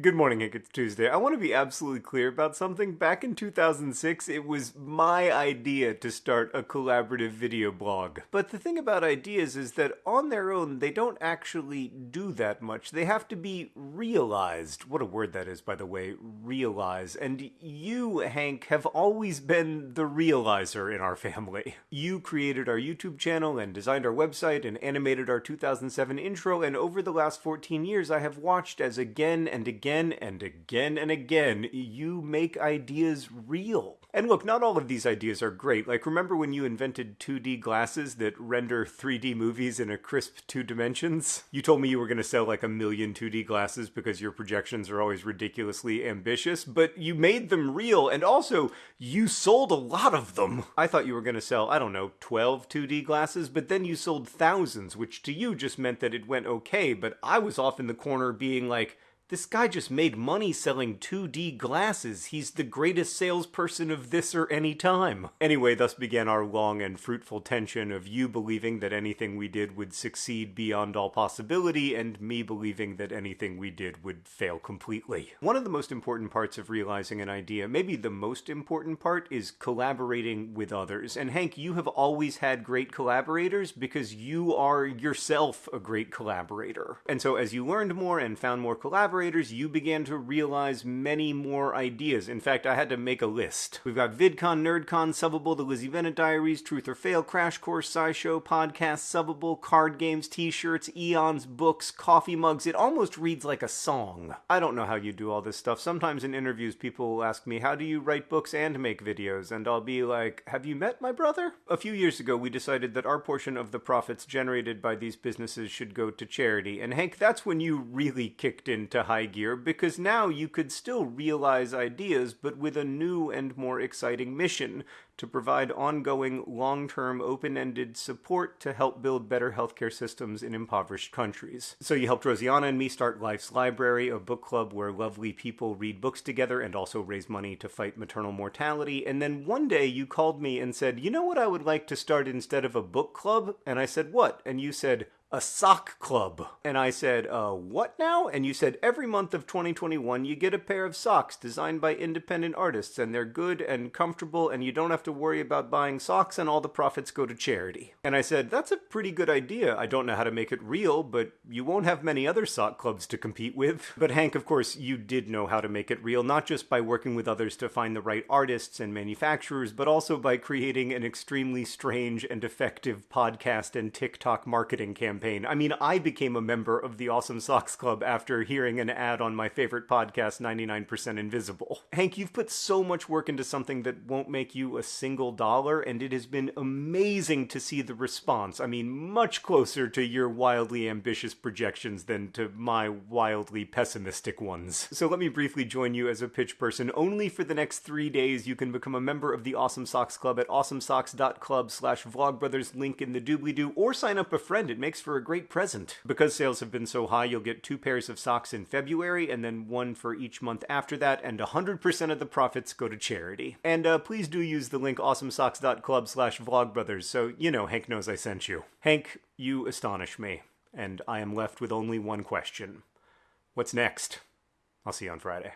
Good morning, Hank. It's Tuesday. I want to be absolutely clear about something. Back in 2006, it was my idea to start a collaborative video blog. But the thing about ideas is that on their own, they don't actually do that much. They have to be realized. What a word that is, by the way, realize. And you, Hank, have always been the realizer in our family. You created our YouTube channel and designed our website and animated our 2007 intro, and over the last 14 years, I have watched as again and again again and again and again, you make ideas real. And look, not all of these ideas are great. Like, remember when you invented 2D glasses that render 3D movies in a crisp two dimensions? You told me you were going to sell like a million 2D glasses because your projections are always ridiculously ambitious, but you made them real, and also, you sold a lot of them. I thought you were going to sell, I don't know, 12 2D glasses, but then you sold thousands, which to you just meant that it went okay, but I was off in the corner being like, this guy just made money selling 2D glasses. He's the greatest salesperson of this or any time. Anyway, thus began our long and fruitful tension of you believing that anything we did would succeed beyond all possibility, and me believing that anything we did would fail completely. One of the most important parts of realizing an idea, maybe the most important part, is collaborating with others. And Hank, you have always had great collaborators because you are yourself a great collaborator. And so as you learned more and found more collaborators, collaborators, you began to realize many more ideas. In fact, I had to make a list. We've got VidCon, NerdCon, Subbable, The Lizzie Bennet Diaries, Truth or Fail, Crash Course, SciShow, Podcast, Subbable, card games, t-shirts, eons, books, coffee mugs. It almost reads like a song. I don't know how you do all this stuff. Sometimes in interviews, people will ask me, how do you write books and make videos? And I'll be like, have you met my brother? A few years ago, we decided that our portion of the profits generated by these businesses should go to charity. And Hank, that's when you really kicked into high gear because now you could still realize ideas, but with a new and more exciting mission to provide ongoing, long term, open ended support to help build better healthcare systems in impoverished countries. So you helped Rosianna and me start Life's Library, a book club where lovely people read books together and also raise money to fight maternal mortality. And then one day you called me and said, You know what I would like to start instead of a book club? And I said, What? And you said, a sock club. And I said, uh, what now? And you said, every month of 2021, you get a pair of socks designed by independent artists, and they're good and comfortable, and you don't have to worry about buying socks, and all the profits go to charity. And I said, that's a pretty good idea. I don't know how to make it real, but you won't have many other sock clubs to compete with. But Hank, of course, you did know how to make it real, not just by working with others to find the right artists and manufacturers, but also by creating an extremely strange and effective podcast and TikTok marketing campaign campaign. I mean, I became a member of the Awesome Socks Club after hearing an ad on my favorite podcast, 99% Invisible. Hank, you've put so much work into something that won't make you a single dollar, and it has been amazing to see the response. I mean, much closer to your wildly ambitious projections than to my wildly pessimistic ones. So let me briefly join you as a pitch person. Only for the next three days, you can become a member of the Awesome Socks Club at awesomesocks.club slash vlogbrothers, link in the doobly-doo, or sign up a friend. It makes for for a great present. Because sales have been so high, you'll get two pairs of socks in February and then one for each month after that, and 100% of the profits go to charity. And uh, please do use the link awesomesocks.club slash vlogbrothers so you know Hank knows I sent you. Hank, you astonish me, and I am left with only one question. What's next? I'll see you on Friday.